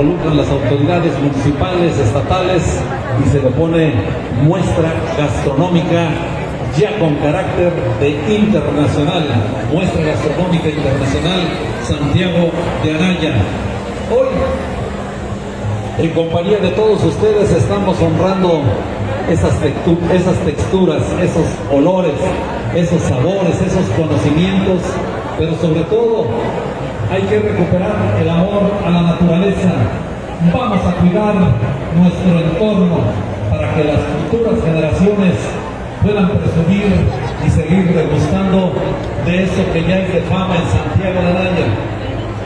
involucran las autoridades municipales, estatales y se le pone muestra gastronómica ya con carácter de internacional, muestra gastronómica internacional Santiago de Anaya. Hoy, en compañía de todos ustedes, estamos honrando esas, esas texturas, esos olores, esos sabores, esos conocimientos, pero sobre todo hay que recuperar el amor a la naturaleza. Vamos a cuidar nuestro entorno para que las futuras generaciones puedan presumir y seguir degustando de eso que ya es de fama en Santiago de Araya,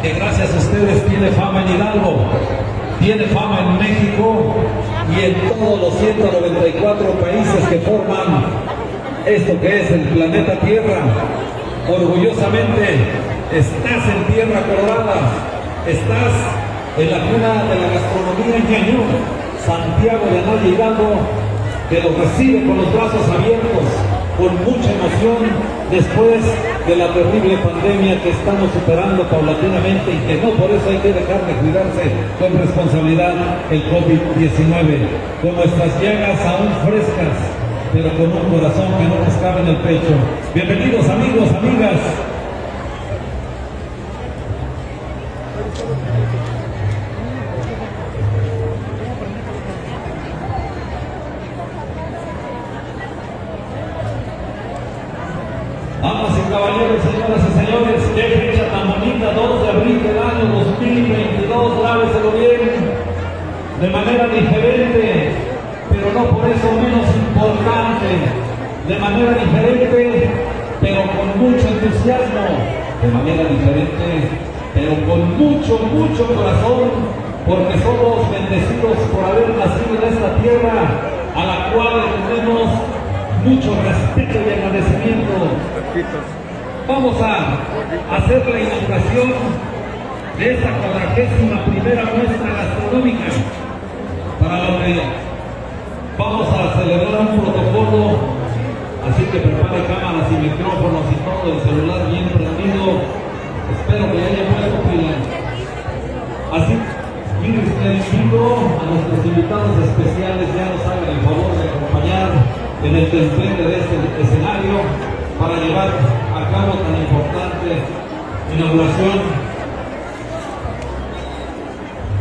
que gracias a ustedes tiene fama en Hidalgo, tiene fama en México y en todos los 194 países que forman esto que es el planeta Tierra. Orgullosamente estás en tierra colorada, estás en la cuna de la gastronomía en Cañón, Santiago de Anaya Hidalgo, que los recibe con los brazos abiertos, con mucha emoción, después de la terrible pandemia que estamos superando paulatinamente y que no por eso hay que dejar de cuidarse con responsabilidad el COVID-19, con nuestras llagas aún frescas, pero con un corazón que no nos cabe en el pecho. Bienvenidos amigos, amigas, Damas y caballeros, señoras y señores, qué fecha tan bonita, 2 de abril del año 2022, grábeselo bien, de manera diferente, pero no por eso importante, de manera diferente, pero con mucho entusiasmo, de manera diferente, pero con mucho, mucho corazón, porque somos bendecidos por haber nacido en esta tierra a la cual tenemos mucho respeto y agradecimiento. Vamos a hacer la inauguración de esta cuadragésima primera muestra gastronómica para lo que vamos a celebrar un protocolo, así que prepare cámaras y micrófonos y todo, el celular bien prendido. Espero que haya puesto pila. Así, les invito a nuestros invitados especiales, ya nos hagan el favor de acompañar en el templete de este escenario para llevar a cabo tan importante inauguración.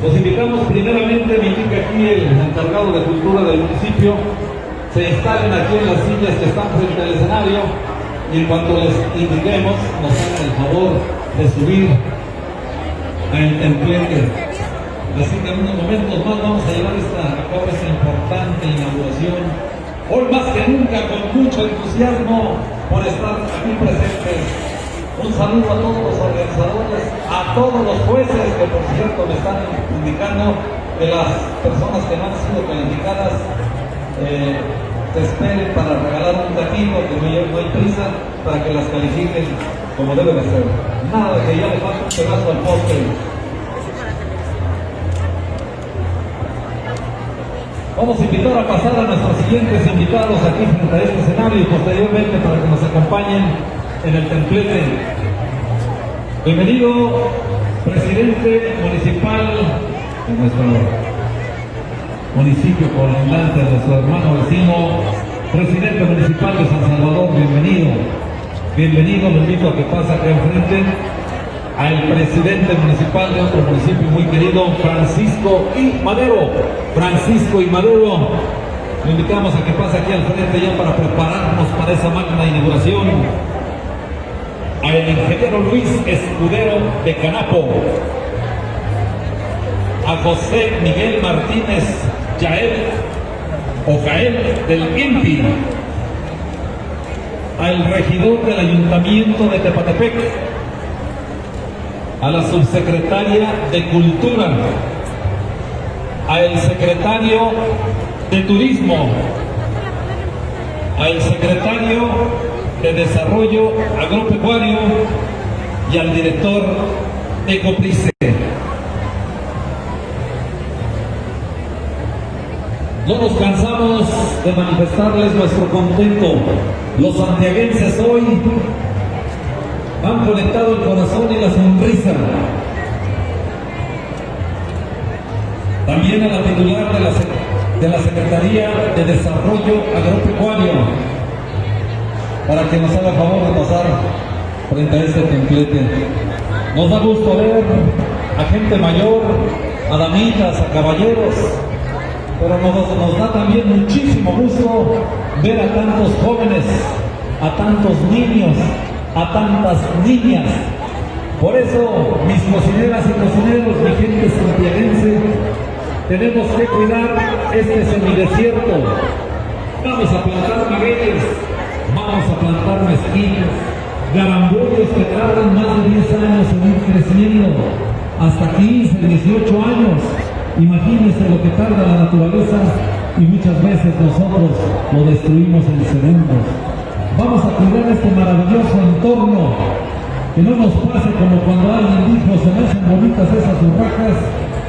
Los invitamos primeramente, me indica aquí el encargado de cultura del municipio, se instalen aquí en las sillas que están frente al escenario y en cuanto les indiquemos nos hagan el favor de subir al templete. Así que en unos momentos más vamos a llevar esta, esta importante inauguración hoy más que nunca con mucho entusiasmo por estar aquí presentes. Un saludo a todos los organizadores, a todos los jueces que por cierto me están indicando que las personas que no han sido calificadas eh, se esperen para regalar un taquito, que no hay prisa para que las califiquen como debe de ser. Nada que ya le falta un pedazo al postre. Vamos a invitar a pasar a nuestros siguientes invitados aquí frente a este escenario y posteriormente para que nos acompañen en el templete. Bienvenido, presidente municipal de nuestro municipio colindante, nuestro hermano vecino, presidente municipal de San Salvador, bienvenido. Bienvenido, lo invito a que pase acá enfrente al presidente municipal de otro municipio muy querido, Francisco y Madero. Francisco y Madero, le invitamos a que pase aquí al frente ya para prepararnos para esa magna inauguración. Al ingeniero Luis Escudero de Canapo. A José Miguel Martínez Yael o del INPI. Al regidor del Ayuntamiento de Tepatepec, a la subsecretaria de Cultura, al secretario de Turismo, al secretario de Desarrollo Agropecuario y al director de Coprice. No nos cansamos de manifestarles nuestro contento. Los santiaguenses hoy han conectado el corazón y la sonrisa. también a la titular de la, de la Secretaría de Desarrollo Agropecuario, para que nos haga favor de pasar frente a este templete. Nos da gusto ver a gente mayor, a damitas, a caballeros, pero nos, da también muchísimo gusto ver a tantos jóvenes, a tantos niños, a tantas niñas. Por eso, mis cocineras y cocineros, mi gente santiaguense, tenemos que cuidar este semidesierto. Vamos a plantar magueyes, vamos a plantar mezquitas, garambollos que tardan más de 10 años en ir creciendo, hasta 15, 18 años. Imagínense lo que tarda la naturaleza y muchas veces nosotros lo destruimos en segundos. Vamos a cuidar este maravilloso entorno, que no nos pase como cuando alguien dijo se me hacen bonitas esas urracas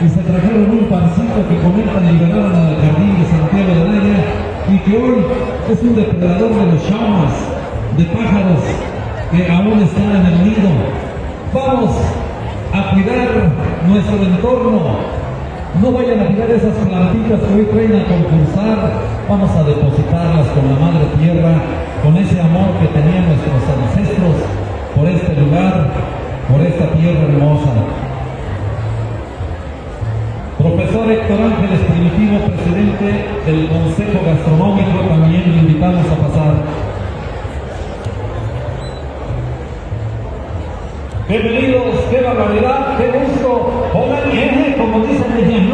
y se trajeron un pancito que comentan y llegaron al jardín de Santiago de Naya y que hoy es un depredador de los llamas, de pájaros que aún están en el nido. Vamos a cuidar nuestro entorno, no vayan a tirar esas plantitas que hoy traen a concursar. Vamos a depositarlas con la madre tierra, con ese amor que tenían nuestros ancestros por este lugar, por esta tierra hermosa. Profesor Héctor Ángeles Primitivo, presidente del Consejo Gastronómico, también lo invitamos a pasar. Bienvenidos, qué barbaridad, qué gusto. Hola, como dicen en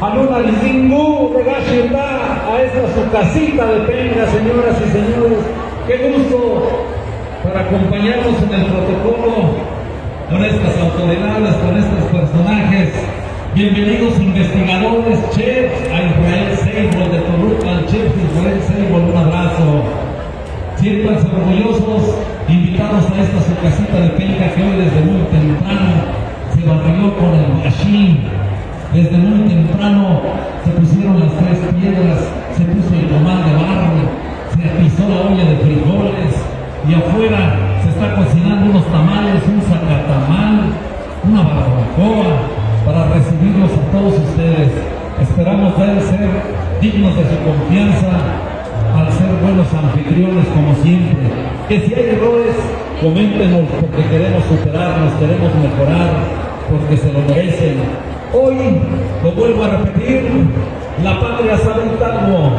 Aluna Lizingu de Gashirda, a esta su casita de penga, señoras y señores. Qué gusto para acompañarnos en el protocolo con estas autoridades, con estos personajes. Bienvenidos investigadores, chefs, a Israel Seibol de Toluca, al chef Israel Seibol, un abrazo. Siéntanse orgullosos, invitados a esta su casita de penca que hoy desde muy temprano se barrió con el machine. Desde muy temprano se pusieron las tres piedras, se puso el comal de barro, se pisó la olla de frijoles y afuera se está cocinando unos tamales, un sacatamal, una barbacoa para recibirlos a todos ustedes. Esperamos ver ser dignos de su confianza al ser buenos anfitriones como siempre. Que si hay errores, coméntenos porque queremos superarnos, queremos mejorar, porque se lo merecen. Hoy, lo vuelvo a repetir, la patria sabe Hidalgo.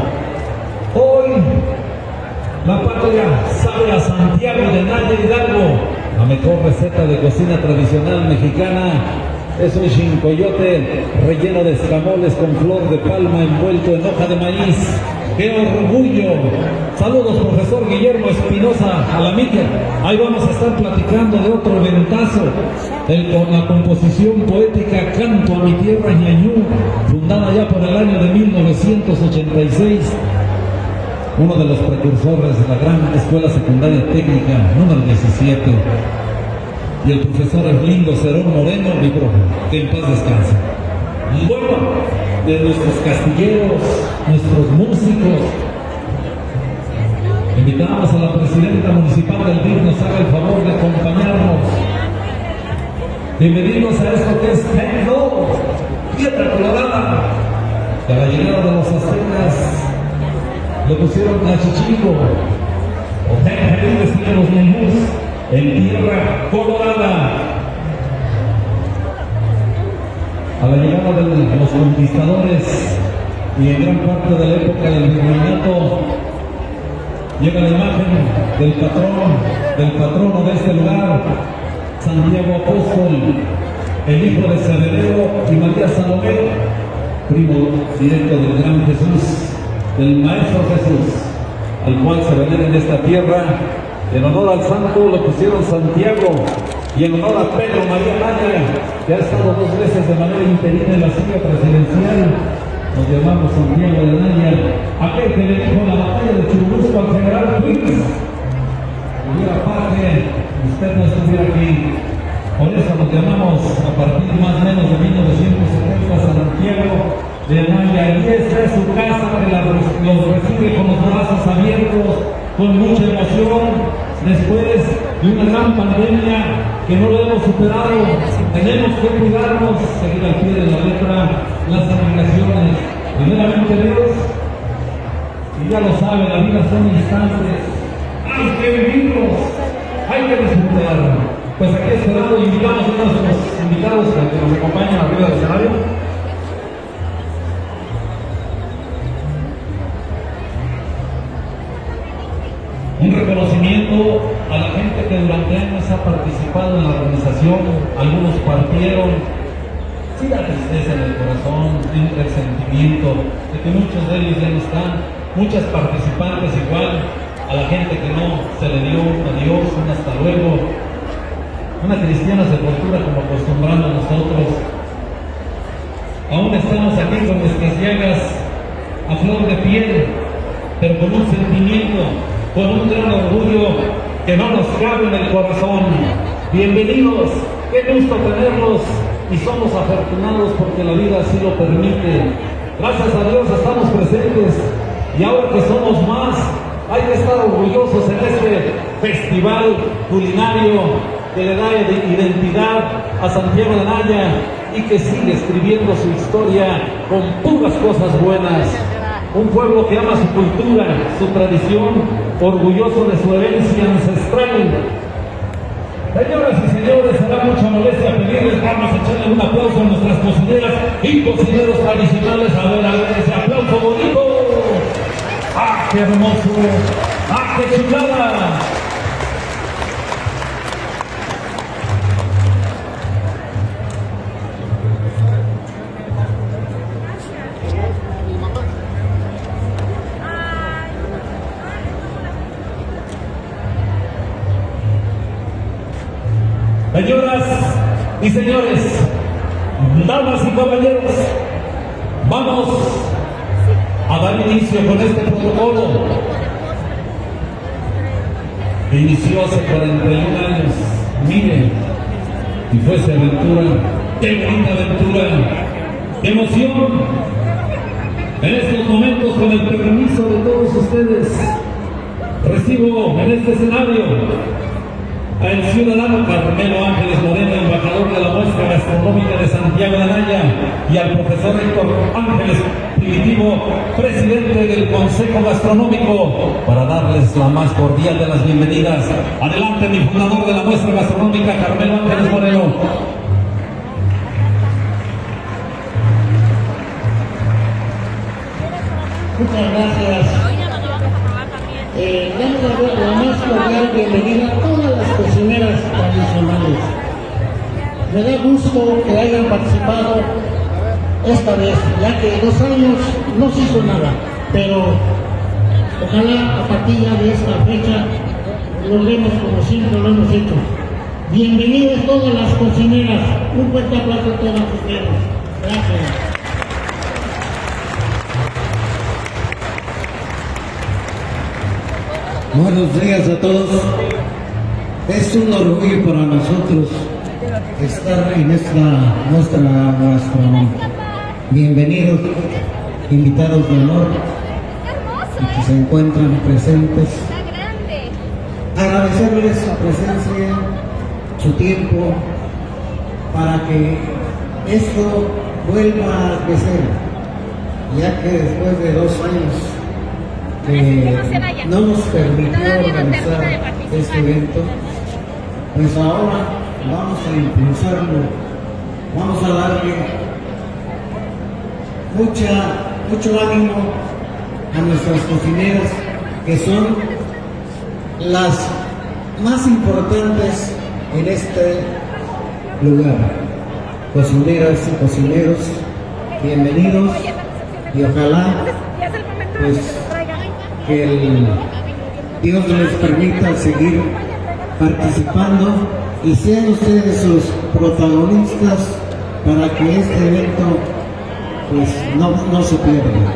Hoy, la patria sabe a Santiago de Naya Hidalgo. La mejor receta de cocina tradicional mexicana es un chincoyote relleno de escamoles con flor de palma envuelto en hoja de maíz ¡Qué orgullo! Saludos, profesor Guillermo Espinosa Alamilla. Ahí vamos a estar platicando de otro ventazo, con la composición poética Canto a mi tierra Ñañú, fundada ya por el año de 1986. Uno de los precursores de la gran escuela secundaria técnica número 17. Y el profesor Erlindo Cerón Moreno, mi profe, que en paz descanse. Bueno, de nuestros castilleros, nuestros músicos. Invitamos a la presidenta municipal del DIF nos haga el favor de acompañarnos. Bienvenidos a esto que es Tecno, Piedra Colorada. Llegada de los aztecas le pusieron a o Tecno, los menús, en Tierra Colorada a la llegada de los conquistadores y en gran parte de la época del virreinato llega la imagen del patrón, del patrono de este lugar, Santiago Apóstol, el hijo de Cedero y María Salomé, primo directo del gran Jesús, del Maestro Jesús, al cual se venera en esta tierra. En honor al santo lo pusieron Santiago, y en honor a Pedro María Naya, que ha estado dos veces de manera interina en la silla presidencial, nos llamamos Santiago de Naya, aquel que le dijo la batalla de Churubusco al general Ruiz, hubiera parte, usted no estuviera aquí. Por eso nos llamamos a partir más o menos de 1970 Santiago de donde aquí está su casa, que los recibe con los brazos abiertos, con mucha emoción, después de una gran pandemia que no lo hemos superado, tenemos que cuidarnos, seguir al pie de la letra las aplicaciones. Primeramente Dios, y ya lo sabe, la vida son instantes, hay que vivirlos, hay que disfrutarlos. Pues aquí esperando invitamos a nuestros invitados a que nos acompañen arriba del escenario. A la gente que durante años ha participado en la organización, algunos partieron, sí la tristeza en el corazón, el sentimiento de que muchos de ellos ya no están, muchas participantes igual, a la gente que no se le dio un adiós, un hasta luego, una cristiana sepultura como acostumbramos nosotros. Aún estamos aquí con nuestras llagas a flor de piel, pero con un sentimiento, con un gran orgullo que no nos cabe en el corazón. Bienvenidos, qué gusto tenerlos y somos afortunados porque la vida así lo permite. Gracias a Dios estamos presentes y ahora que somos más, hay que estar orgullosos en este festival culinario que le da identidad a Santiago de Anaya y que sigue escribiendo su historia con puras cosas buenas. Un pueblo que ama su cultura, su tradición, orgulloso de su herencia ancestral. Señoras y señores, será mucha molestia pedirles, vamos a echarle un aplauso a nuestras cocineras y cocineros tradicionales. A ver, a ver, ese aplauso bonito. ¡Ah, qué hermoso! ¡Ah, qué chulada! Señoras y señores, damas y caballeros, vamos a dar inicio con este protocolo que inició hace 41 años. Miren, y fue esa aventura, qué bonita aventura, emoción. En estos momentos, con el permiso de todos ustedes, recibo en este escenario al ciudadano Carmelo Ángeles Moreno, embajador de la muestra gastronómica de Santiago de Anaya, y al profesor Héctor Ángeles Primitivo, presidente del Consejo Gastronómico, para darles la más cordial de las bienvenidas. Adelante, mi fundador de la muestra gastronómica, Carmelo Ángeles Moreno. Muchas gracias. Eh, la más cordial bienvenida a todas las cocineras tradicionales. Me da gusto que hayan participado esta vez, ya que dos años no se hizo nada, pero ojalá a partir de esta fecha logremos como siempre lo hemos hecho. Bienvenidas todas las cocineras, un fuerte aplauso a todas ustedes. Gracias. Buenos días a todos. Es un orgullo para nosotros estar en esta nuestra gastronómica. Bienvenidos, invitados de honor y que se encuentran presentes. Agradecerles su presencia, su tiempo, para que esto vuelva a crecer, ya que después de dos años que no nos permitió organizar este evento, pues ahora vamos a impulsarlo, vamos a darle mucha, mucho ánimo a nuestras cocineras, que son las más importantes en este lugar. Cocineras y cocineros, bienvenidos. Y ojalá pues que el Dios les permita seguir participando y sean ustedes los protagonistas para que este evento pues no, no se pierda.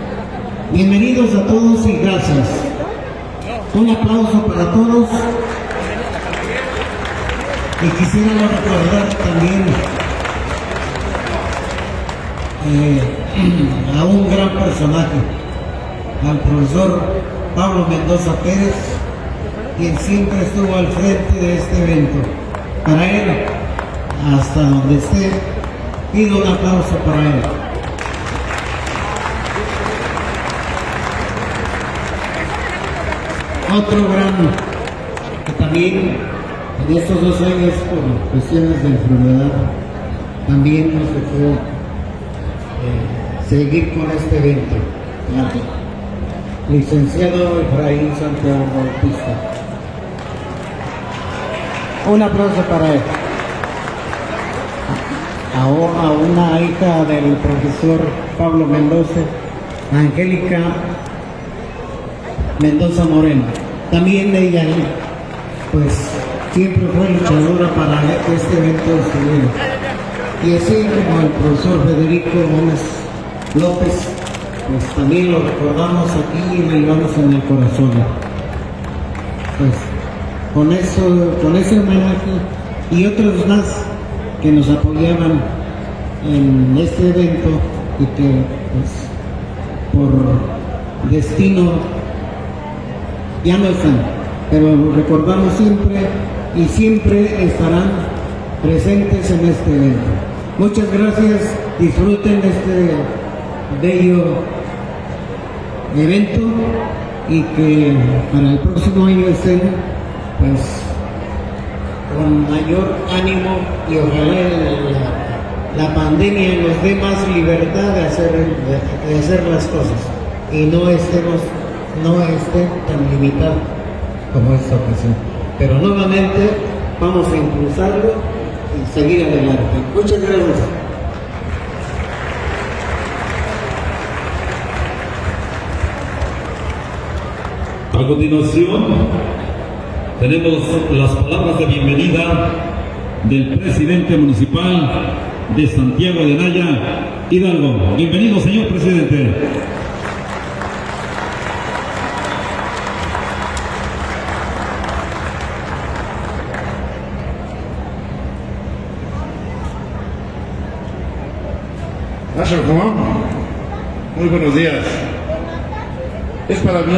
Bienvenidos a todos y gracias. Un aplauso para todos. Y quisiera recordar también eh, a un gran personaje, al profesor Pablo Mendoza Pérez, quien siempre estuvo al frente de este evento. Para él, hasta donde esté, pido un aplauso para él. otro gran que también en estos dos años por cuestiones de enfermedad también nos dejó eh, seguir con este evento. Licenciado Efraín Santiago Bautista. Un aplauso para él. A, una hija del profesor Pablo Mendoza, Angélica Mendoza Moreno. También ella, pues, siempre fue luchadora para este evento estuviera. Y así como el profesor Federico Gómez López, pues también lo recordamos aquí y lo llevamos en el corazón. Pues con eso, con ese homenaje y otros más que nos apoyaban en este evento y que pues por destino ya no están, pero recordamos siempre y siempre estarán presentes en este evento. Muchas gracias, disfruten de este bello evento y que para el próximo año estén pues con mayor ánimo y ojalá la, pandemia nos dé más libertad de hacer, de, hacer las cosas y no estemos no estén tan limitados como esta ocasión. Pero nuevamente vamos a impulsarlo y seguir adelante. Muchas gracias. A continuación, tenemos las palabras de bienvenida del presidente municipal de Santiago de Naya, Hidalgo. Bienvenido, señor presidente. Muy buenos días. Es para mí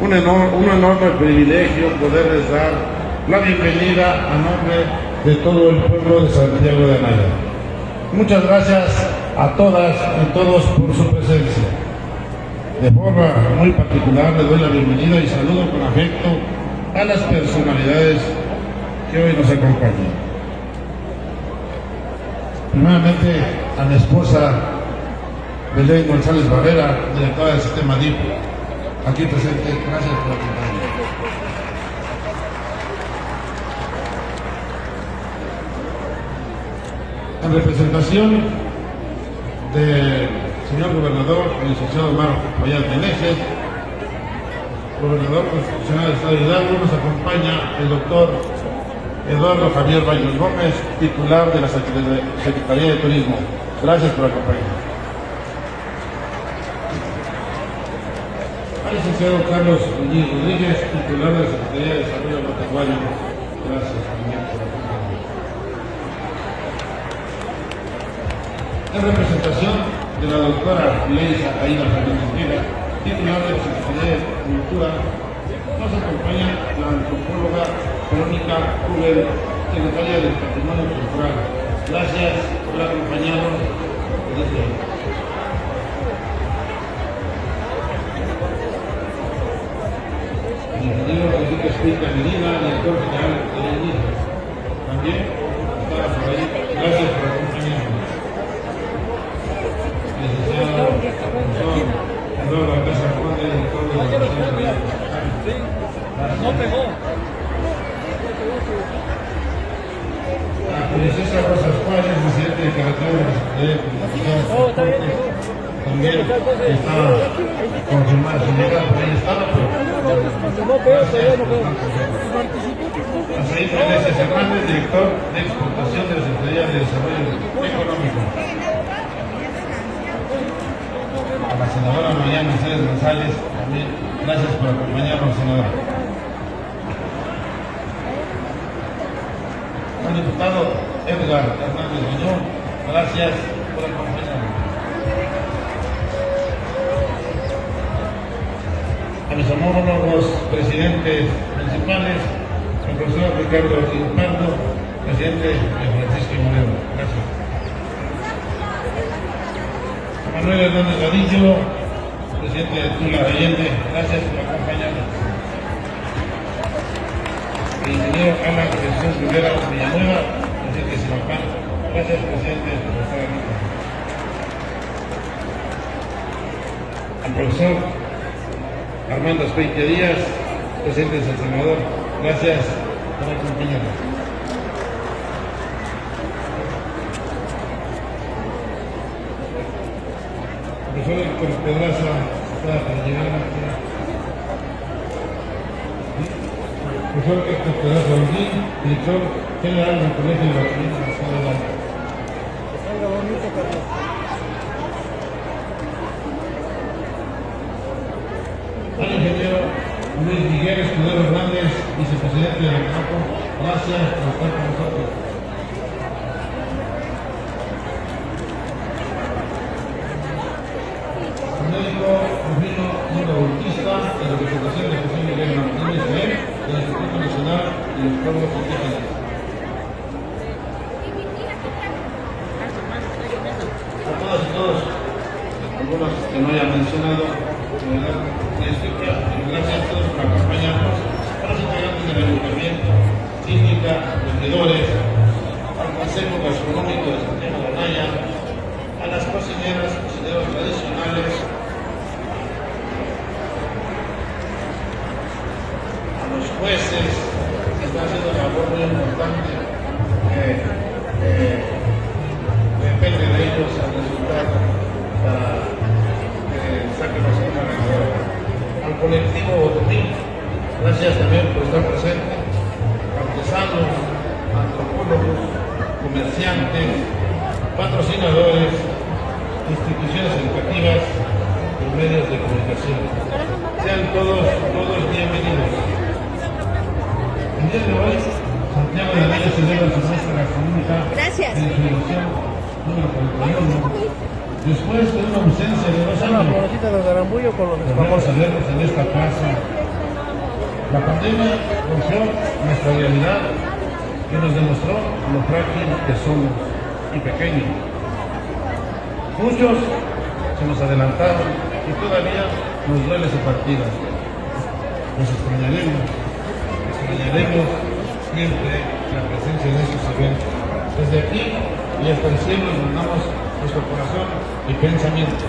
un, enorme, un enorme privilegio poderles dar la bienvenida a nombre de todo el pueblo de Santiago de Anaya. Muchas gracias a todas y todos por su presencia. De forma muy particular le doy la bienvenida y saludo con afecto a las personalidades que hoy nos acompañan. Primeramente a mi esposa Belén González Barrera, directora del sistema DIP, aquí presente. Gracias por acompañarnos. En representación del señor gobernador, el licenciado Omar Payán Meneses, gobernador constitucional del Estado de Hidalgo, nos acompaña el doctor Eduardo Javier Baños Gómez, titular de la Secretaría de Turismo. Gracias por acompañarnos. Licenciado Carlos Muñiz Rodríguez, titular de la Secretaría de Desarrollo Agropecuario. Gracias también por acompañarnos. En representación de la doctora Leisa Aida Fernández titular de la Secretaría de Cultura, nos acompaña la antropóloga Verónica Huber, secretaria del Patrimonio Cultural. Gracias por acompañarnos desde Medina, director general de la. También por ahí. Gracias por acompañarnos. Licenciado profesor Eduardo Alcázar Conde, director de la Universidad de No pegó. La princesa Rosa Juárez, presidente de carretera de la Secretaría de Comunicaciones también estaba confirmada su llegada, por ahí estaba, pero Azaí Meneses Hernández, director de exportación de la Secretaría de Desarrollo Económico. A la senadora María Mercedes González, también gracias por acompañarnos, senadora. al diputado Edgar Hernández Muñoz. Gracias por acompañarnos. Mis homólogos presidentes principales, el profesor Ricardo Pardo, presidente de Francisco Moreno. Gracias. Manuel Hernández Vadillo, presidente de Tula Allende. Gracias por acompañarnos. el ingeniero Ana Jesús Rivera Villanueva, presidente de. Gracias, presidente, estar aquí. Al profesor Armando Espeite Díaz, presidente de San Salvador. Gracias por acompañarnos. Profesor Héctor Pedraza, para llegar aquí. Profesor Héctor Pedraza Holguín, director general del Colegio de Bachilleres del Estado de Lara. Al ingeniero Luis Miguel Escudero Hernández, vicepresidente del campo, gracias por estar con nosotros. La pandemia rompió nuestra realidad y nos demostró lo frágil que somos y pequeños. Muchos se nos adelantaron y todavía nos duele su partida. Nos extrañaremos, extrañaremos siempre la presencia de estos eventos. Desde aquí y hasta el cielo mandamos nuestro corazón y pensamientos.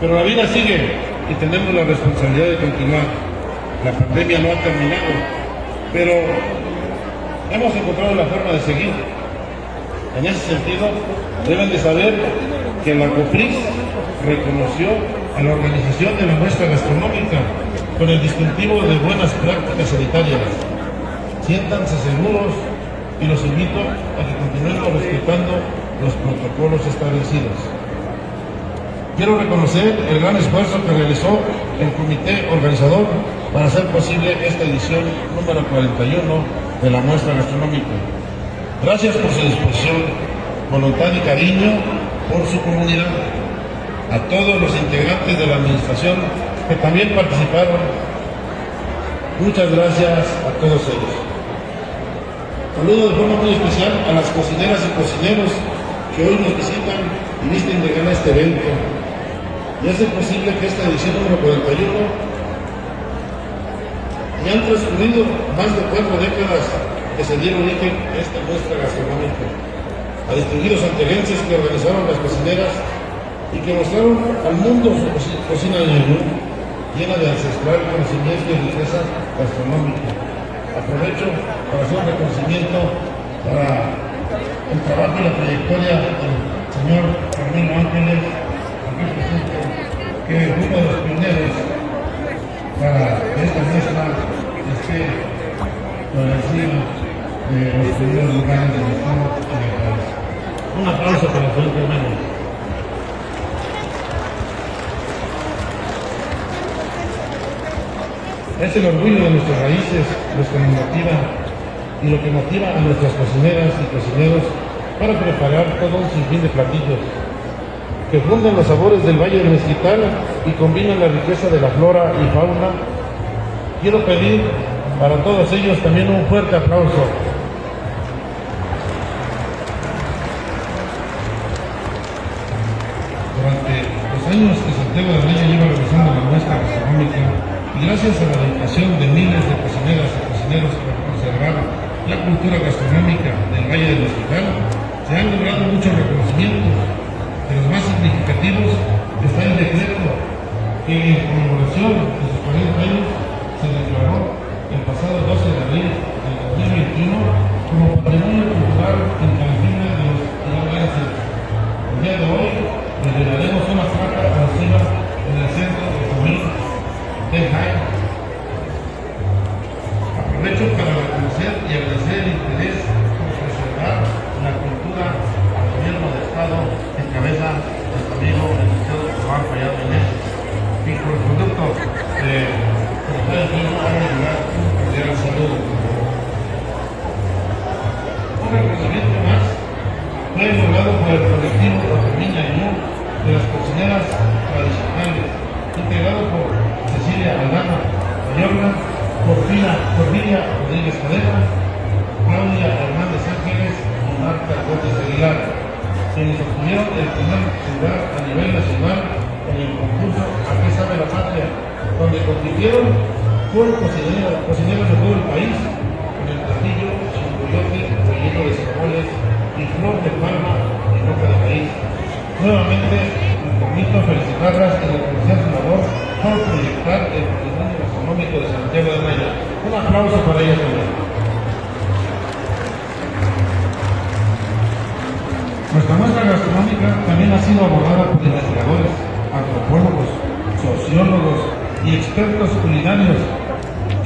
Pero la vida sigue y tenemos la responsabilidad de continuar. La pandemia no ha terminado, pero hemos encontrado la forma de seguir. En ese sentido, deben de saber que la COPRIS reconoció a la organización de la muestra gastronómica con el distintivo de buenas prácticas sanitarias. Siéntanse seguros y los invito a que continuemos respetando los protocolos establecidos. Quiero reconocer el gran esfuerzo que realizó el comité organizador para hacer posible esta edición número 41 de la muestra gastronómica. Gracias por su disposición, voluntad y cariño por su comunidad. A todos los integrantes de la administración que también participaron, muchas gracias a todos ellos. Saludo de forma muy especial a las cocineras y cocineros que hoy nos visitan y visten de gana este evento y hace posible que esta edición número 41 ya han transcurrido más de cuatro décadas que se dieron origen a esta muestra gastronómica. A distinguidos anteguenses que organizaron las cocineras y que mostraron al mundo su coci- cocina de menú, llena de ancestral conocimiento y riqueza gastronómica. Aprovecho para hacer un reconocimiento para el trabajo y la trayectoria del señor Carmelo Ángeles, aquí que fue uno de los pioneros para esta muestra esté por encima de los primeros lugares y del país. Un aplauso para el señor Carmelo. Es el orgullo de nuestras raíces, los que nos motiva y lo que motiva a nuestras cocineras y cocineros para preparar todo un sinfín de platillos que funden los sabores del Valle del Mezquital y combinan la riqueza de la flora y fauna. Quiero pedir para todos ellos también un fuerte aplauso. Durante los años que Santiago de Anaya lleva realizando la muestra gastronómica, y gracias a la dedicación de miles de cocineras y cocineros para conservar la cultura gastronómica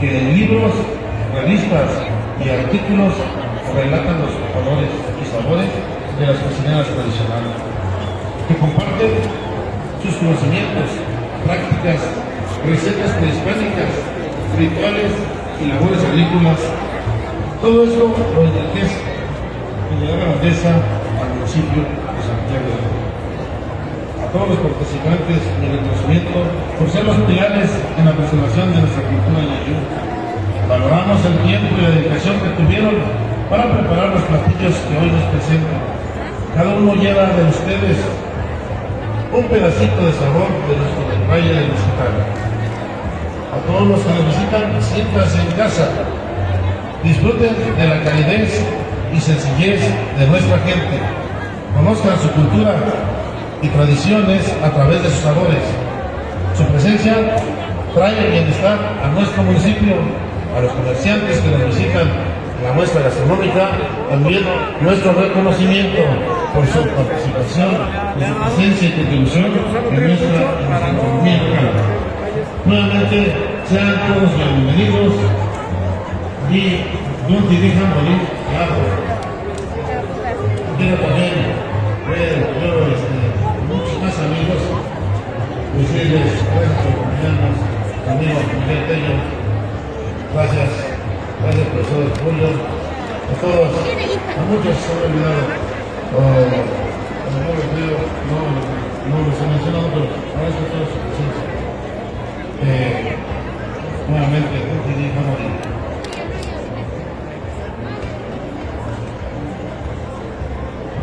que en libros, revistas y artículos relatan los colores y sabores de las cocineras tradicionales, que comparten sus conocimientos, prácticas, recetas prehispánicas, rituales y labores agrícolas. Todo eso lo enriquece y le da grandeza al municipio de Santiago de todos los participantes mi reconocimiento por ser los pilares en la preservación de nuestra cultura yayú. Valoramos el tiempo y la dedicación que tuvieron para preparar los platillos que hoy nos presentan. Cada uno lleva de ustedes un pedacito de sabor de nuestro del Valle del Hospital. A todos los que nos visitan, siéntanse en casa. Disfruten de la calidez y sencillez de nuestra gente. Conozcan su cultura y tradiciones a través de sus sabores. Su presencia trae bienestar a nuestro municipio, a los comerciantes que nos visitan la muestra gastronómica, también nuestro reconocimiento por su participación, por su presencia y contribución en nuestra, economía local. Nuevamente, sean todos bienvenidos y no dejan morir, claro. Quiero también decirles gracias por acompañarnos, amigo Miguel Tello, gracias, gracias por el apoyo, a todos, a muchos se han olvidado, o, como no los veo, no, no los he mencionado, pero agradezco a todos su presencia. Nuevamente, te dejan morir.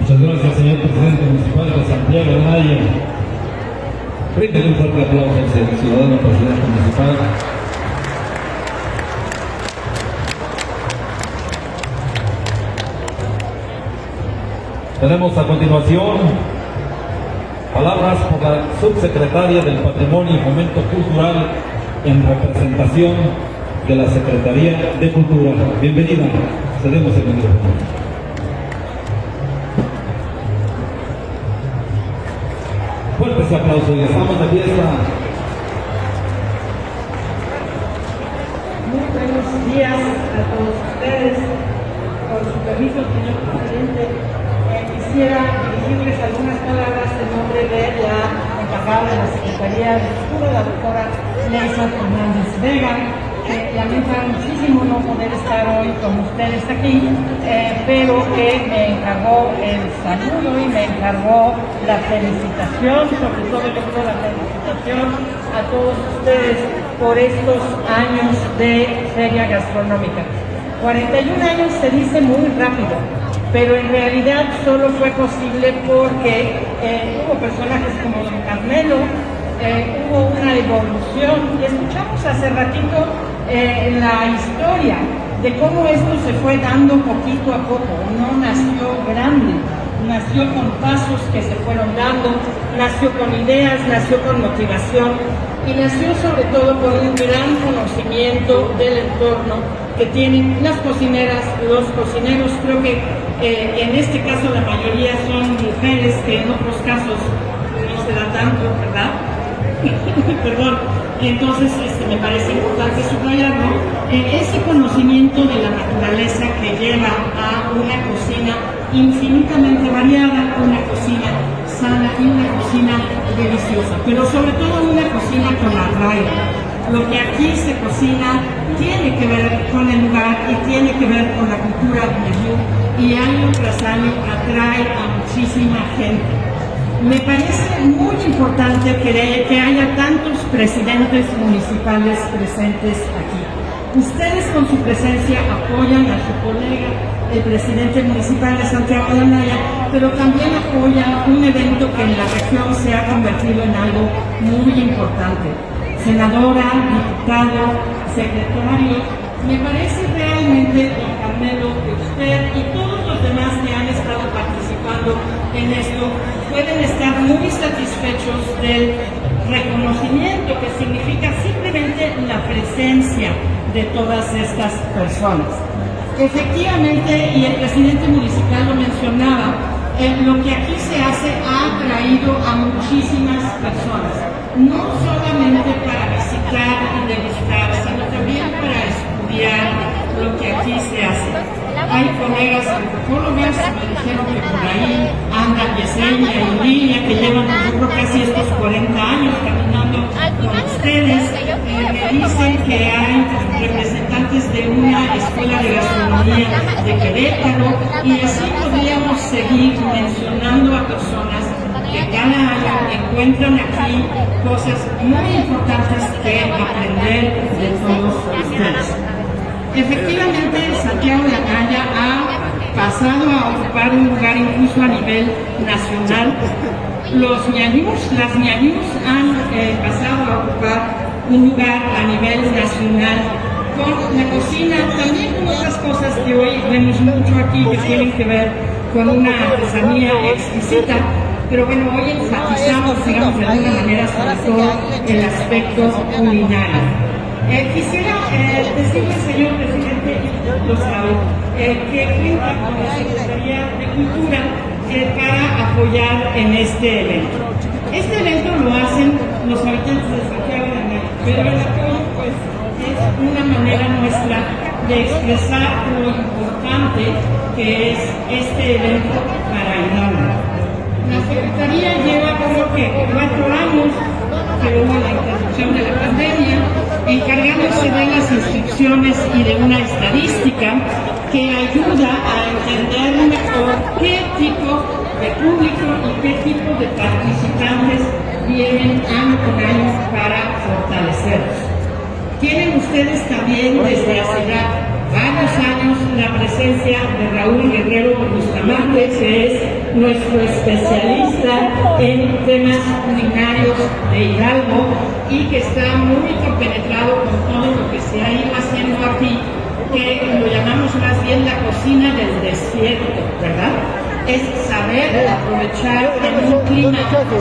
Muchas gracias, señor presidente municipal de Santiago de Maya. Brinden un fuerte aplauso al ciudadano presidente municipal. Tenemos a continuación palabras por la subsecretaria del Patrimonio y Fomento Cultural en representación de la Secretaría de Cultura. Bienvenida. Cedemos el micrófono. Fuertes aplausos y estamos de fiesta. Muy buenos días a todos ustedes. Con su permiso, señor presidente, eh, quisiera dirigirles algunas palabras en nombre de la encargada de la Secretaría de Cultura, la doctora Leisa Fernández Vega, que lamenta muchísimo no poder estar hoy con ustedes aquí, eh, pero que me encargó el saludo y me encargó la felicitación, sobre todo yo creo la felicitación a todos ustedes por estos años de feria gastronómica. 41 años se dice muy rápido, pero en realidad solo fue posible porque eh, hubo personajes como Don Carmelo, eh, hubo una evolución. Y escuchamos hace ratito eh, la historia de cómo esto se fue dando poquito a poco. No nació grande, nació con pasos que se fueron dando, nació con ideas, nació con motivación y nació sobre todo con un gran conocimiento del entorno que tienen las cocineras, los cocineros. Creo que eh, en este caso la mayoría son mujeres que en otros casos no se da tanto, ¿verdad? Perdón. Entonces este, me parece importante subrayarlo. Eh, ese conocimiento de la naturaleza que lleva a una cocina infinitamente variada, una cocina sana y una cocina deliciosa, pero sobre todo una cocina con arraigo. Lo que aquí se cocina tiene que ver con el lugar y tiene que ver con la cultura de y año tras año atrae a muchísima gente. Me parece muy importante que, haya tantos presidentes municipales presentes aquí. Ustedes con su presencia apoyan a su colega el presidente municipal de Santiago de Anaya, pero también apoya un evento que en la región se ha convertido en algo muy importante. Senadora, diputado, secretario, me parece realmente, don Carmelo, que usted y todos los demás que han estado en esto pueden estar muy satisfechos del reconocimiento que significa simplemente la presencia de todas estas personas. Efectivamente, y el presidente municipal lo mencionaba, eh, lo que aquí se hace ha atraído a muchísimas personas, no solamente para visitar y degustar, sino también para estudiar lo que aquí se hace. Hay colegas antropólogos que me dijeron que por ahí anda Yesenia y Lidia, que llevan yo creo casi estos 40 años caminando con ustedes, eh, me dicen que hay representantes de una escuela de gastronomía de Querétaro y así podríamos seguir mencionando a personas que cada año encuentran aquí cosas muy importantes que aprender de todos ustedes. Efectivamente, Santiago de Acaya ha pasado a ocupar un lugar incluso a nivel nacional. Los ñañús, las ñañús han eh, pasado a ocupar un lugar a nivel nacional con la cocina, también con otras cosas que hoy vemos mucho aquí que tienen que ver con una artesanía exquisita, pero bueno, hoy enfatizamos, digamos, de alguna manera sobre todo el aspecto culinario. Eh, quisiera eh, decirle, señor presidente, lo sabe, eh, que cuenta con la Secretaría de Cultura para apoyar en este evento. Este evento lo hacen los habitantes de Santiago de México, pero el apoyo pues es una manera nuestra de expresar lo importante que es este evento para Hidalgo. La Secretaría lleva creo que cuatro años que hubo la interrupción de la pandemia, encargándose de las instrucciones y de una estadística que ayuda a entender mejor qué tipo de público y qué tipo de participantes vienen año con año para fortalecerlos. Tienen ustedes también desde hace ya varios años la presencia de Raúl Guerrero Bustamante, que es nuestro especialista en temas culinarios de Hidalgo y que está muy compenetrado con todo lo que se ha ido haciendo aquí, que lo llamamos más bien la cocina del desierto, ¿verdad? es saber aprovechar en un clima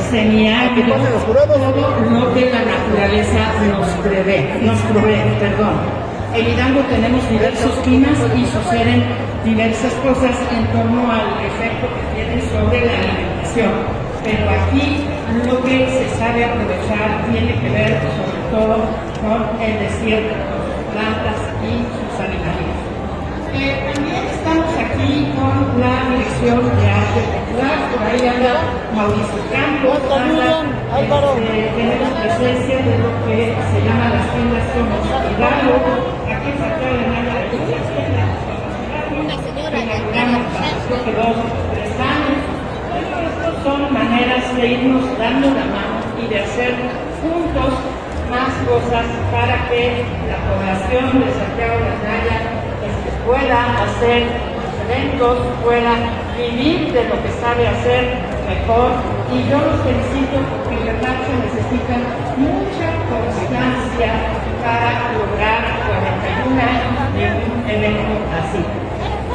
semiárido todo lo que la naturaleza nos prevé, nos provee, perdón. En Hidalgo tenemos diversos climas y suceden diversas cosas en torno al efecto que sobre la alimentación. Pero aquí lo que se sabe aprovechar tiene que ver sobre todo con el desierto, con sus plantas y sus animales. Eh, también estamos aquí con la dirección de arte popular, por ahí anda Mauricio Campos, anda, este, tenemos presencia de lo que se llama las tiendas Somos Hidalgo, aquí en Santiago de inauguramos hace dos, tres años, pero estas son de irnos dando la mano y de hacer juntos más cosas para que la población de Santiago de Maya pueda hacer eventos, pueda vivir de lo que sabe hacer mejor. Y yo los felicito porque en verdad se necesita mucha constancia para lograr 41 años de un evento así.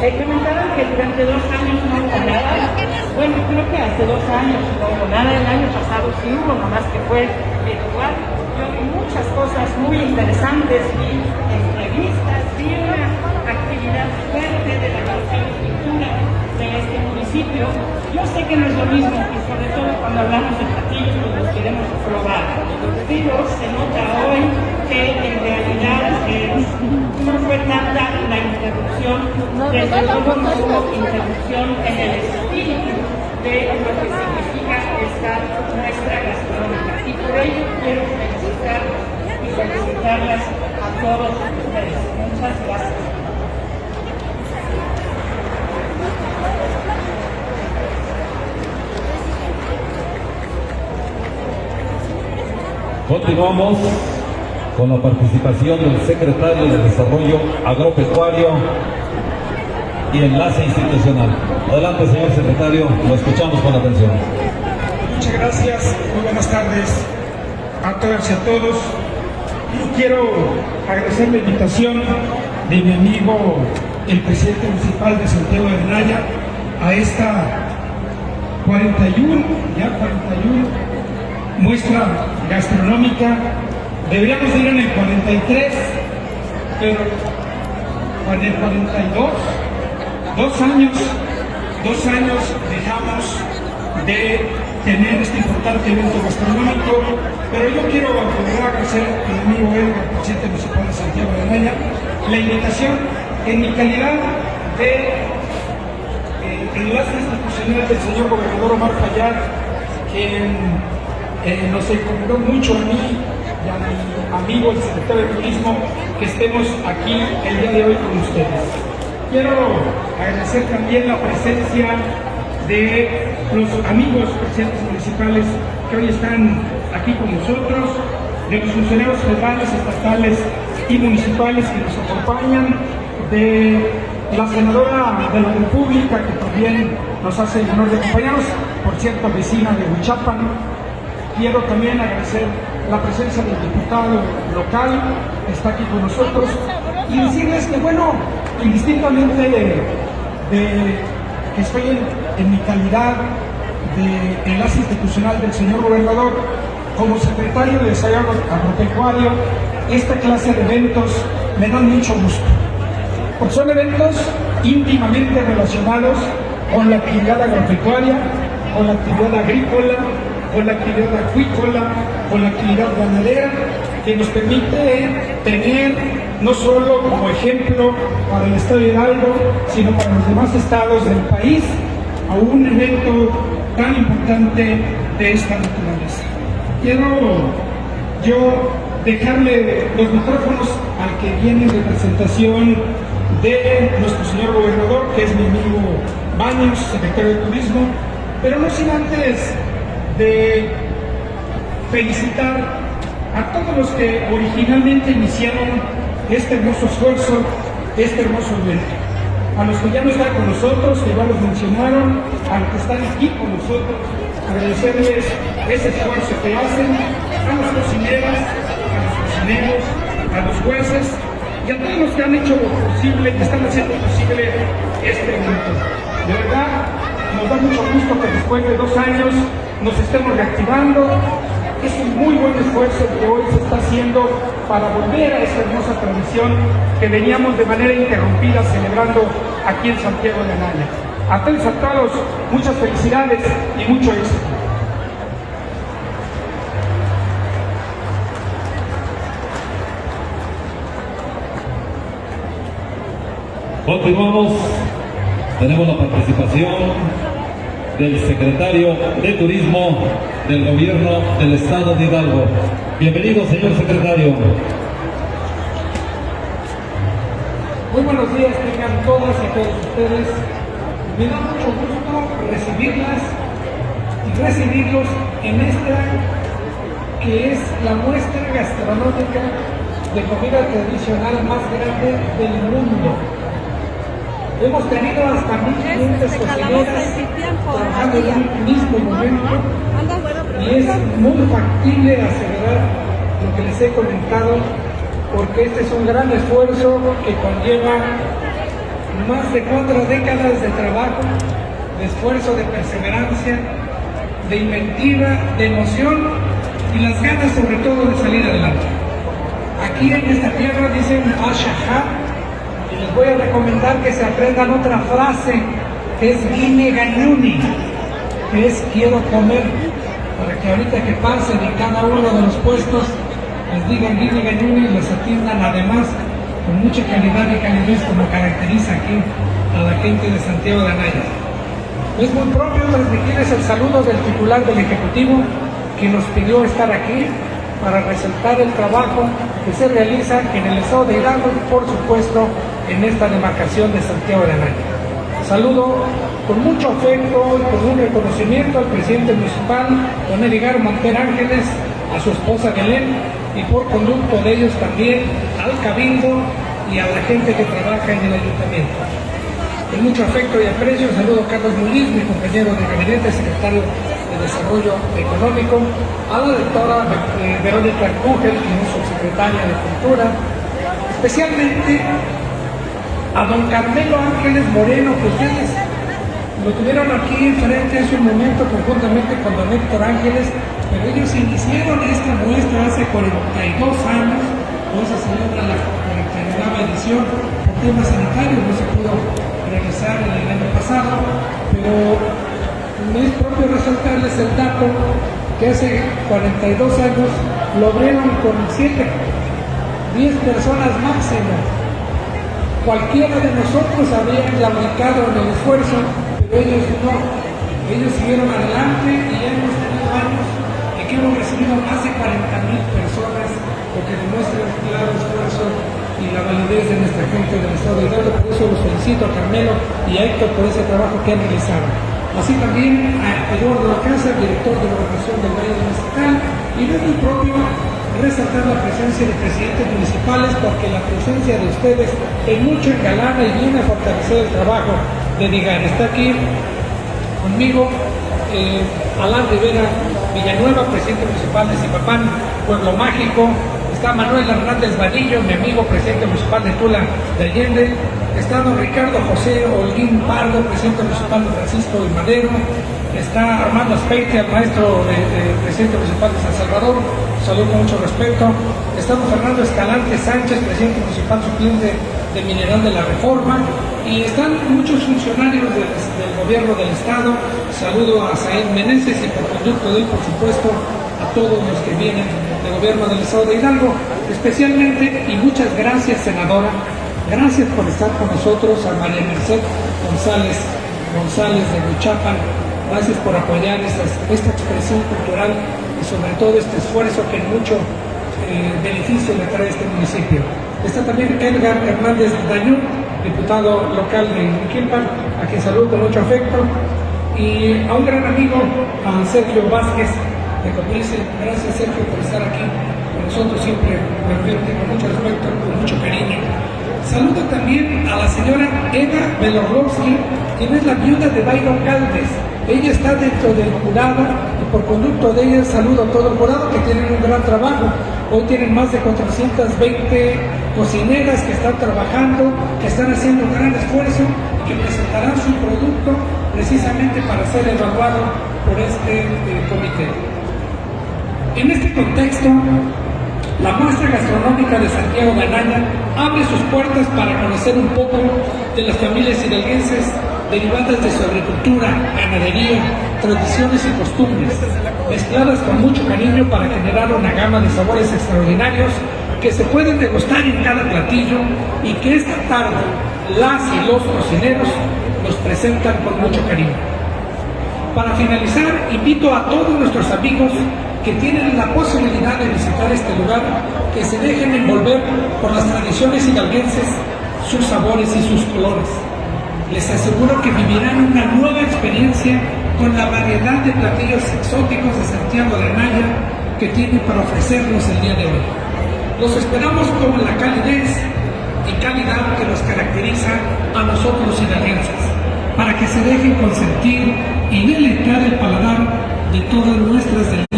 Eh, comentaban que durante dos años no hubo nada. Bueno, creo que hace dos años no nada. El año pasado sí hubo, nomás que fue virtual. Yo vi muchas cosas muy interesantes, vi entrevistas, vi una actividad fuerte de la canción y cultura de este municipio. Yo sé que no es lo mismo, y sobre todo cuando hablamos de platillos, los queremos probar. Pero se nota hoy que en realidad no fue tanta la interrupción, desde luego no hubo interrupción en el espíritu de lo que significa esta nuestra gastronómica. Y por ello quiero felicitar y felicitarlas a todos ustedes. Muchas gracias. Continuamos con la participación del secretario de Desarrollo Agropecuario y Enlace Institucional. Adelante, señor secretario, lo escuchamos con atención. Muchas gracias, muy buenas tardes a todas y a todos. Y quiero agradecer la invitación de mi amigo, el presidente municipal de Santiago de Naya, a esta 41, ya 41 muestra gastronómica. Deberíamos ir en el 43, pero en el 42, dos años, dos años dejamos de tener este importante evento gastronómico, pero yo quiero agradecer a mi amigo Edgar, presidente municipal de Santiago de Naya, la invitación en mi calidad de eh, enlace institucional del señor gobernador Omar Fayad, quien eh, nos encomendó mucho a mí y a mi amigo el secretario de Turismo que estemos aquí el día de hoy con ustedes. Quiero agradecer también la presencia de los amigos presidentes municipales que hoy están aquí con nosotros, de los funcionarios federales, estatales y municipales que nos acompañan, de la senadora de la República que también nos hace el honor de acompañarnos, por cierto, vecina de Huichapan, Quiero también agradecer la presencia del diputado local que está aquí con nosotros y decirles que, bueno, indistintamente de, que estoy en, mi calidad de enlace institucional del señor gobernador, como secretario de Desarrollo Agropecuario, esta clase de eventos me dan mucho gusto, porque son eventos íntimamente relacionados con la actividad agropecuaria, con la actividad agrícola, con la actividad acuícola, con la actividad ganadera, que nos permite tener no solo como ejemplo para el Estado de Hidalgo, sino para los demás estados del país, a un evento tan importante de esta naturaleza. Quiero yo dejarle los micrófonos al que viene en representación de nuestro señor gobernador, que es mi amigo Baños, secretario de Turismo, pero no sin antes de felicitar a todos los que originalmente iniciaron este hermoso esfuerzo, este hermoso evento. A los que ya no están con nosotros, que ya los mencionaron, a los que están aquí con nosotros, agradecerles ese esfuerzo que hacen, a las cocineras, a los cocineros, a los jueces y a todos los que han hecho lo posible, que están haciendo posible este evento. De verdad, nos da mucho gusto que después de dos años nos estemos reactivando. Es un muy buen esfuerzo que hoy se está haciendo para volver a esa hermosa tradición que veníamos de manera interrumpida celebrando aquí en Santiago de Anaya. A todos a todos, muchas felicidades y mucho éxito. Continuamos, tenemos la participación del secretario de Turismo del Gobierno del Estado de Hidalgo. Bienvenido, señor secretario. Muy buenos días, tengan todas y todos ustedes. Me da mucho gusto recibirlas y recibirlos en esta que es la muestra gastronómica de comida tradicional más grande del mundo. Hemos tenido hasta 1.500 cocineras trabajando en un mismo momento. y es muy factible asegurar lo que les he comentado, porque este es un gran esfuerzo que conlleva más de cuatro décadas de trabajo, de esfuerzo, de perseverancia, de inventiva, de emoción y las ganas sobre todo de salir adelante. Aquí en esta tierra dicen Ashahá voy a recomendar que se aprendan otra frase que es Gine Ganyuni, que es quiero comer, para que ahorita que pasen en cada uno de los puestos les digan Gine Ganyuni y les atiendan además con mucha calidad y calidez como caracteriza aquí a la gente de Santiago de Anaya. Es muy propio transmitirles el saludo del titular del Ejecutivo que nos pidió estar aquí para resaltar el trabajo que se realiza en el estado de Hidalgo por supuesto en esta demarcación de Santiago de Anaya. Saludo con mucho afecto y con un reconocimiento al presidente municipal, don Edgar Monter Ángeles, a su esposa Belén y por conducto de ellos también al cabildo y a la gente que trabaja en el ayuntamiento. Con mucho afecto y aprecio saludo a Carlos Muñiz, mi compañero de gabinete, secretario de Desarrollo Económico, a la doctora eh, Verónica Kugel, que es subsecretaria de Cultura, especialmente a don Carmelo Ángeles Moreno, que lo tuvieron aquí enfrente hace un momento conjuntamente con don Héctor Ángeles, pero ellos iniciaron esta muestra hace 42 años, hoy se celebra la 49 edición por temas sanitarios, no se pudo realizar en el año pasado, pero me es propio resaltarles el dato que hace 42 años lo abrieron con 7, 10 personas máximo. Cualquiera de nosotros habría claudicado en el esfuerzo, pero ellos no. Ellos siguieron adelante y hemos tenido años en que hemos recibido más de 40 mil personas, lo que demuestra un claro esfuerzo y la validez de nuestra gente del Estado de Hidalgo. Por eso los felicito a Carmelo y a Héctor por ese trabajo que han realizado. Así también a Eduardo La Casa, director de gobernación del Valle Mezquital, y es muy propio resaltar la presencia de presidentes municipales porque la presencia de ustedes en mucho engalana y viene a fortalecer el trabajo de Digan. Está aquí conmigo eh, Alán Rivera Villanueva, presidente municipal de Zipapán, Pueblo Mágico, está Manuel Hernández Vadillo, mi amigo presidente municipal de Tula de Allende, está don Ricardo José Holguín Pardo, presidente municipal de Francisco y Madero, está Armando Aspeite, el maestro de, de, presidente municipal de San Salvador, saludo con mucho respeto, está don Fernando Escalante Sánchez, presidente municipal suplente de Mineral de la Reforma, y están muchos funcionarios del, del gobierno del estado, saludo a Said Meneses y por conducto de él, por supuesto, a todos los que vienen gobierno del estado de Hidalgo, especialmente, y muchas gracias senadora, gracias por estar con nosotros, a María Merced González, González de Huichapan, gracias por apoyar estas, esta expresión cultural y sobre todo este esfuerzo que mucho eh, beneficio le trae a este municipio. Está también Edgar Hernández Dañú, diputado local de Quilpan, a quien saludo con mucho afecto, y a un gran amigo, a Sergio Vázquez, Gracias Sergio por estar aquí con nosotros siempre, realmente con mucho respeto, con mucho cariño. Saludo también a la señora Eva Belorlovsky, quien es la viuda de Byron Caldes. Ella está dentro del jurado y por conducto de ella saludo a todo el jurado que tienen un gran trabajo. Hoy tienen más de 420 cocineras que están trabajando, que están haciendo un gran esfuerzo y que presentarán su producto precisamente para ser evaluado por este eh, comité. En este contexto, la muestra gastronómica de Santiago de abre sus puertas para conocer un poco de las familias hidalguenses derivadas de su agricultura, ganadería, tradiciones y costumbres, mezcladas con mucho cariño para generar una gama de sabores extraordinarios que se pueden degustar en cada platillo y que esta tarde las y los cocineros nos presentan con mucho cariño. Para finalizar, invito a todos nuestros amigos que tienen la posibilidad de visitar este lugar, que se dejen envolver por las tradiciones hidalguenses, sus sabores y sus colores. Les aseguro que vivirán una nueva experiencia con la variedad de platillos exóticos de Santiago de Anaya que tiene para ofrecernos el día de hoy. Los esperamos con la calidez y calidad que nos caracteriza a nosotros hidalguenses, para que se dejen consentir y deleitar el paladar de todas nuestras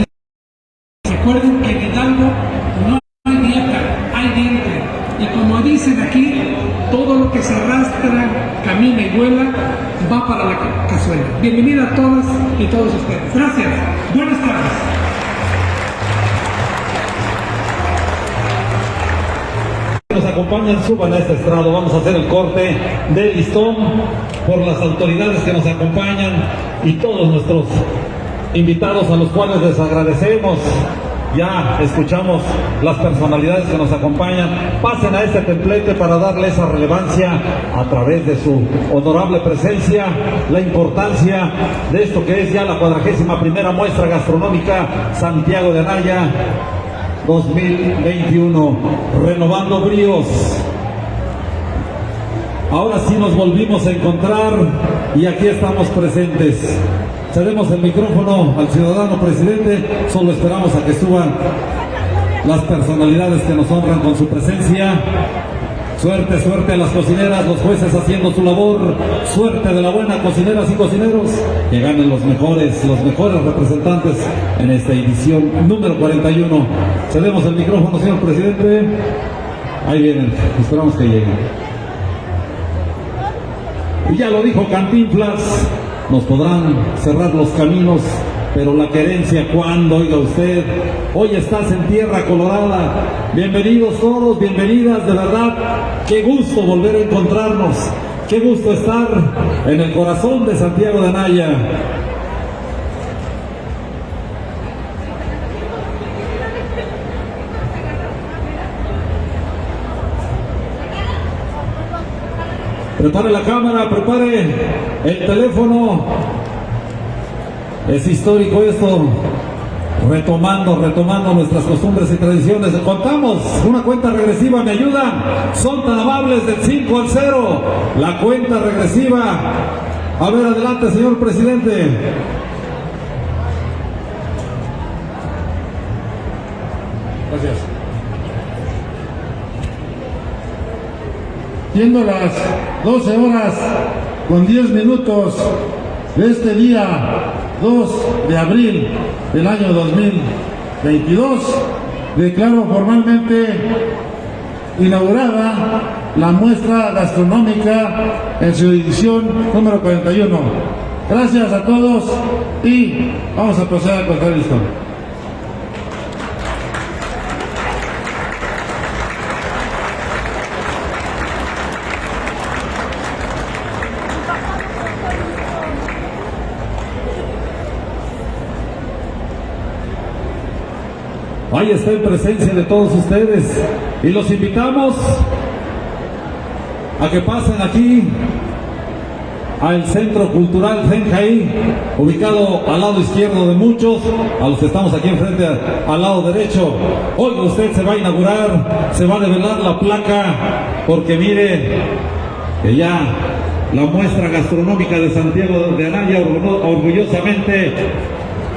para la cazuela. Bienvenida a todas y todos ustedes. Gracias. Buenas tardes. nos acompañan, suban a este estrado, vamos a hacer el corte de listón por las autoridades que nos acompañan y todos nuestros invitados a los cuales les agradecemos. Ya escuchamos las personalidades que nos acompañan. Pasen a este templete para darle esa relevancia a través de su honorable presencia, la importancia de esto que es ya la cuadragésima primera muestra gastronómica Santiago de Anaya 2021, renovando bríos. Ahora sí nos volvimos a encontrar y aquí estamos presentes. Cedemos el micrófono al ciudadano presidente, solo esperamos a que suban las personalidades que nos honran con su presencia. Suerte, suerte a las cocineras, los jueces haciendo su labor. Suerte de la buena cocineras y cocineros. Que ganen los mejores, los mejores representantes en esta edición número 41. Cedemos el micrófono, señor presidente. Ahí vienen, esperamos que lleguen. Y ya lo dijo Cantinflas, nos podrán cerrar los caminos, pero la querencia, cuando oiga usted, hoy estás en tierra colorada. Bienvenidos todos, bienvenidas, de verdad, qué gusto volver a encontrarnos, qué gusto estar en el corazón de Santiago de Anaya. Prepare la cámara, prepare el teléfono. Es histórico esto. Retomando, retomando nuestras costumbres y tradiciones. Contamos una cuenta regresiva, ¿me ayuda? Son tan amables del 5 al 0. La cuenta regresiva. A ver, adelante, señor presidente. Gracias. Siendo las 12 horas con 10 minutos de este día 2 de abril del año 2022, declaro formalmente inaugurada la muestra gastronómica en su edición número 41. Gracias a todos y vamos a proceder a contar la Ahí está en presencia de todos ustedes. Y los invitamos a que pasen aquí al Centro Cultural Zenjaí, ubicado al lado izquierdo de muchos, a los que estamos aquí enfrente al lado derecho. Hoy usted se va a inaugurar, se va a develar la placa, porque mire que ya la muestra gastronómica de Santiago de Anaya orgu- orgullosamente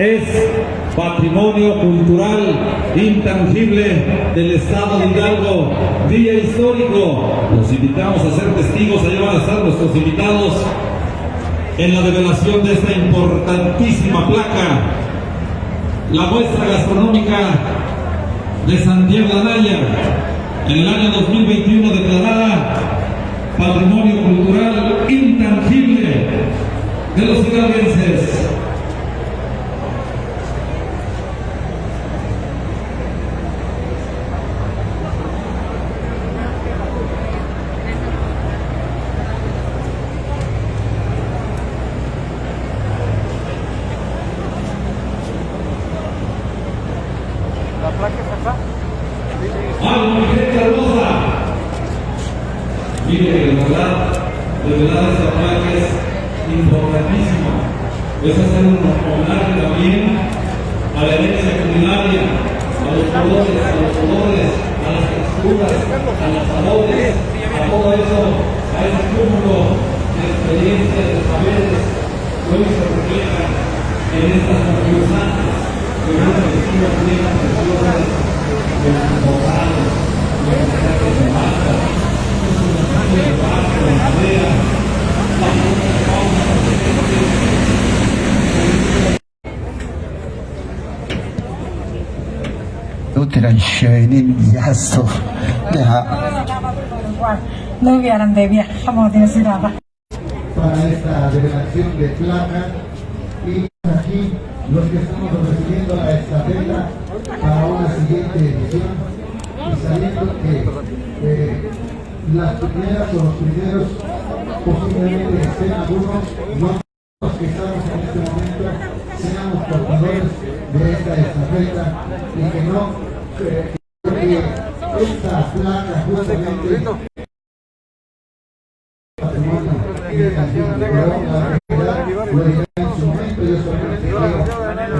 es patrimonio cultural intangible del Estado de Hidalgo, día histórico. Los invitamos a ser testigos, allá van a estar nuestros invitados en la develación de esta importantísima placa, la muestra gastronómica de Santiago Anaya, en el año 2021 declarada Patrimonio Cultural Intangible de los hidalguenses.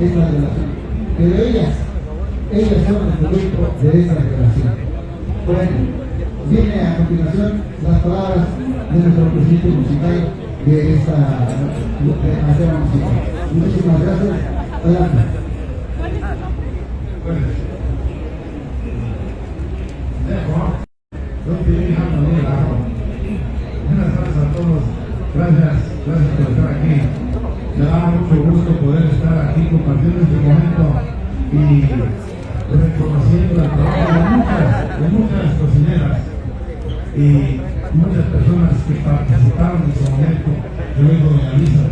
es la relación. Pero ellas, ellas son el producto de esa relación. Bueno, viene a continuación las palabras de nuestro presidente musical de esta demasiada música. Muchísimas gracias. Adelante. Gracias, gracias por estar aquí. y reconociendo el trabajo de muchas, de muchas cocineras y muchas personas que participaron en su momento, yo vengo de la misa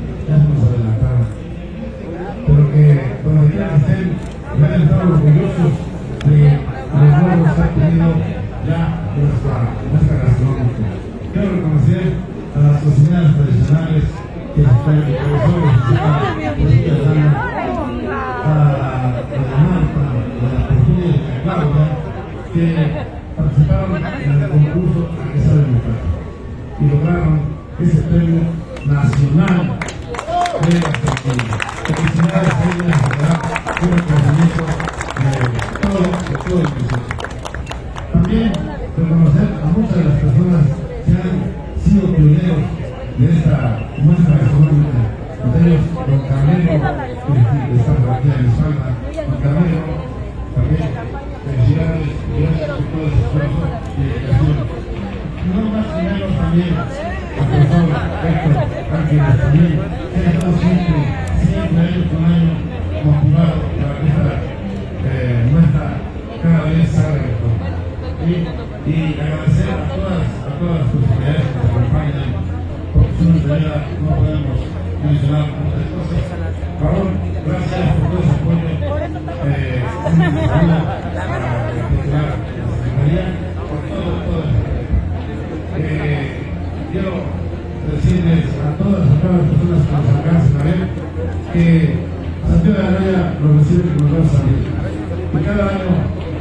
cada año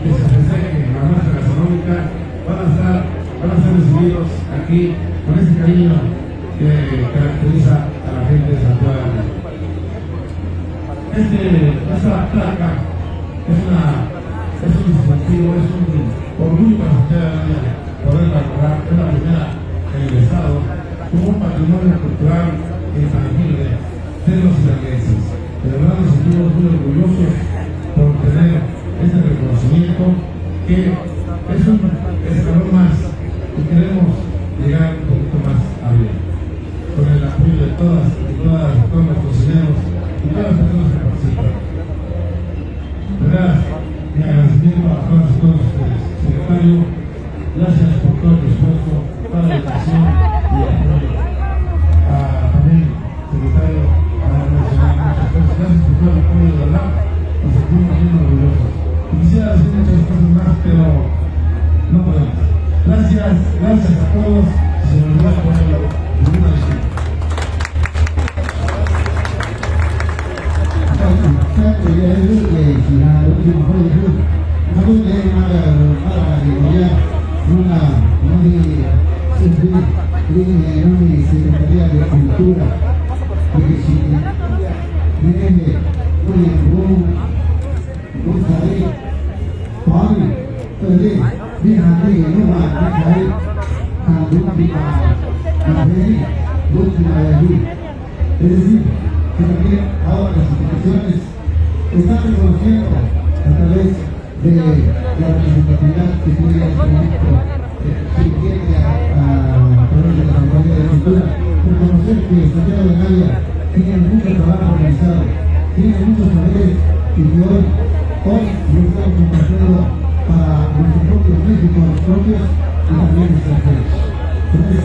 que se festeje la muestra gastronómica van a, estar, van a ser recibidos aquí con ese cariño que caracteriza a la gente de Santiago. Este, esta placa Yeah.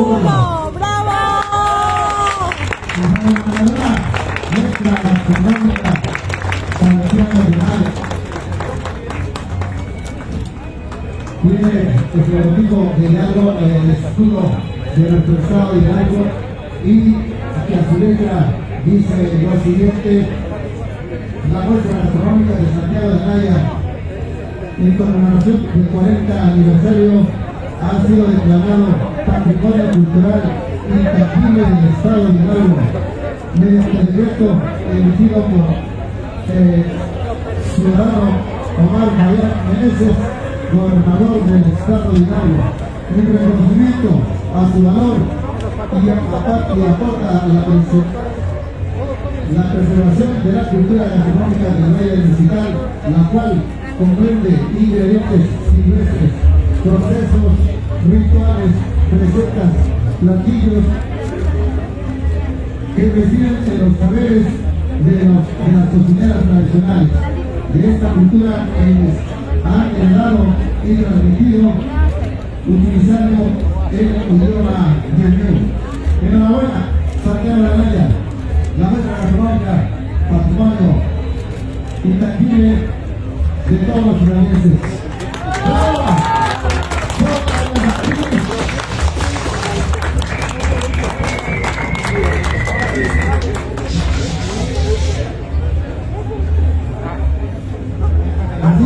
¡Humo! ¡Bravo! Tiene el logotipo de Hidalgo, el escudo de nuestro estado de Hidalgo y que a su letra dice lo siguiente, la Bolsa Gastronómica de Santiago de Naya en conmemoración del 40 aniversario ha sido declarado patrimonio cultural intangible del Estado de Hidalgo, mediante el decreto emitido por ciudadano Omar Mayor Meneses, gobernador del Estado de Hidalgo, en reconocimiento a su valor y a, y aporta a la, la preservación de la cultura gastronómica del Valle Digital, la cual comprende ingredientes silvestres, procesos, rituales, recetas, platillos que residen en los saberes de, de las cocineras tradicionales de esta cultura que han heredado y transmitido utilizando el idioma ñañú. Enhorabuena, Santiago Anaya, la muestra gastronómica, patrimonio intangible de todos los ciudadanos.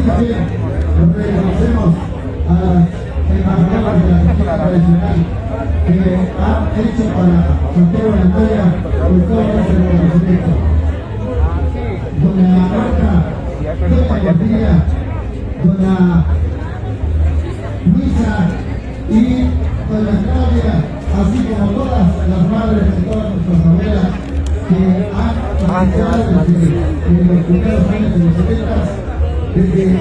Que reconocemos a las de la cultura tradicional que han hecho para Santiago de Antoya por todo ese reconocimiento. Doña Marta, Doña Sofía, Doña Luisa y Doña Claudia, así como todas las madres y todas nuestras abuelas que han participado desde los primeros años de los 70 desde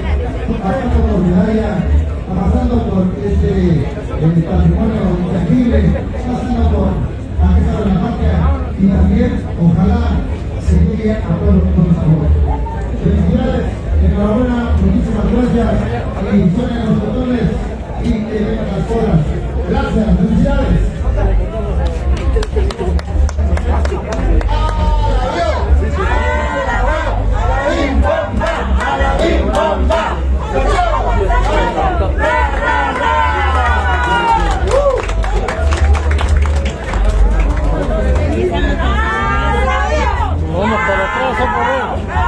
pasando por Medalla, pasando por este patrimonio intangible, pasando por Aquesa de la Patria y también, ojalá, se llegue a todos los sabores. Felicidades, enhorabuena, muchísimas gracias y suenen los botones y que vengan las colas. Gracias, felicidades. Come on.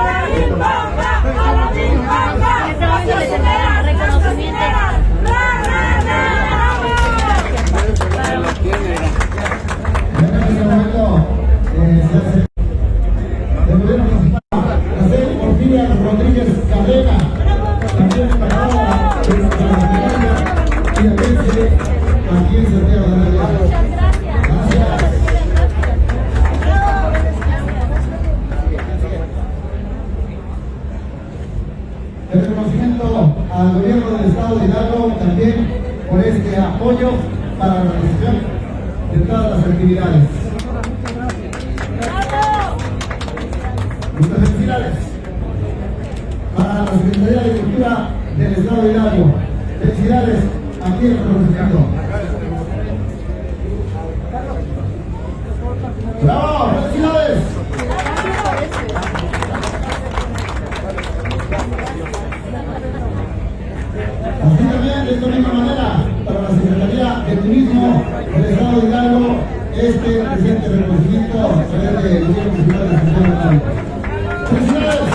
También por este apoyo para la realización de todas las actividades. Muchas felicidades para la Secretaría de Cultura del Estado de Hidalgo. Felicidades aquí en el reconocimiento. ¡Bravo! ¡Felicidades! Así también, de esta misma manera, para la Secretaría de Turismo del Estado de Hidalgo, este presente reconocimiento se debe del Gobierno Municipal de Santiago de. ¡Felicidades!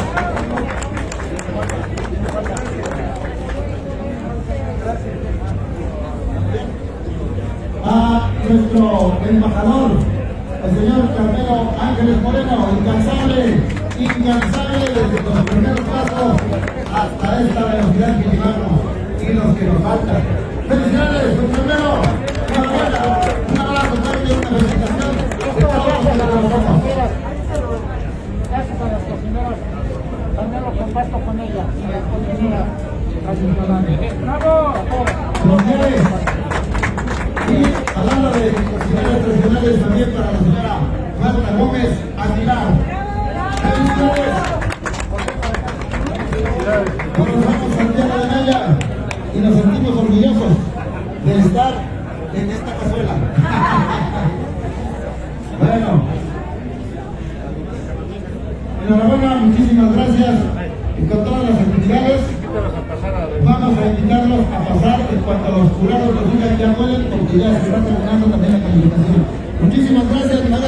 A nuestro embajador, el señor Carmelo Ángeles Moreno, incansable, incansable desde los primeros pasos hasta esta velocidad que llevamos y los que nos faltan. ¡Felicidades, don Carmelo! Comparto con ella, la ¡Bravo! Mujeres. Y hablando de cocineras tradicionales, también para la señora Marta Gómez Aguilar. Conocemos Santiago de Naya y nos sentimos orgullosos de estar en esta cazuela. bueno, enhorabuena, muchísimas gracias con todas las actividades. Vamos a invitarlos a pasar en cuanto a los jurados nos digan ya pueden, porque ya se está terminando también la calificación. Muchísimas gracias, nada